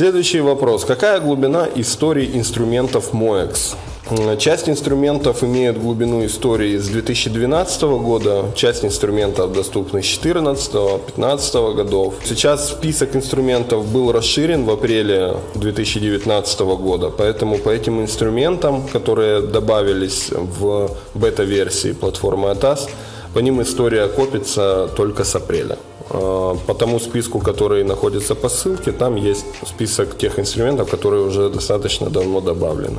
Следующий вопрос. Какая глубина истории инструментов MOEX? Часть инструментов имеют глубину истории с 2012 года, часть инструментов доступны с 2014-2015 годов. Сейчас список инструментов был расширен в апреле 2019 года, поэтому по этим инструментам, которые добавились в бета-версии платформы ATAS, по ним история копится только с апреля. А, По тому списку, который находится по ссылке, там есть список тех инструментов, которые уже достаточно давно добавлены.